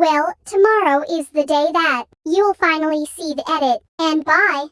Well, tomorrow is the day that you'll finally see the edit, and bye.